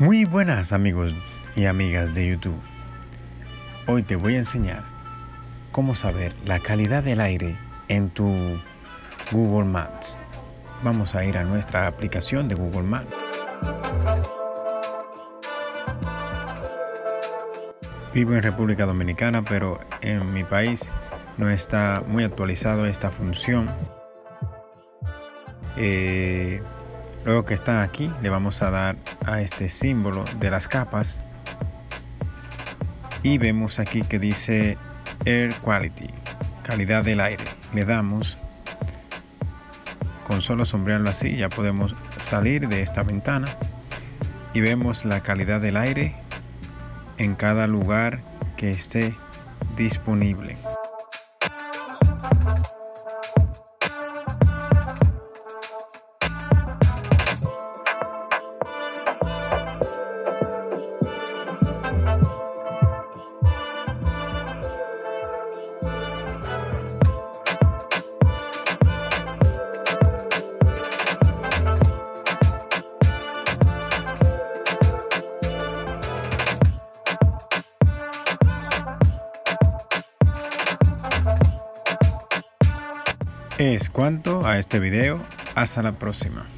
Muy buenas amigos y amigas de YouTube. Hoy te voy a enseñar cómo saber la calidad del aire en tu Google Maps. Vamos a ir a nuestra aplicación de Google Maps. Vivo en República Dominicana, pero en mi país no está muy actualizado esta función. Eh, Luego que está aquí, le vamos a dar a este símbolo de las capas. Y vemos aquí que dice Air Quality, calidad del aire. Le damos, con solo sombrearlo así, ya podemos salir de esta ventana. Y vemos la calidad del aire en cada lugar que esté disponible. Es cuanto a este video. Hasta la próxima.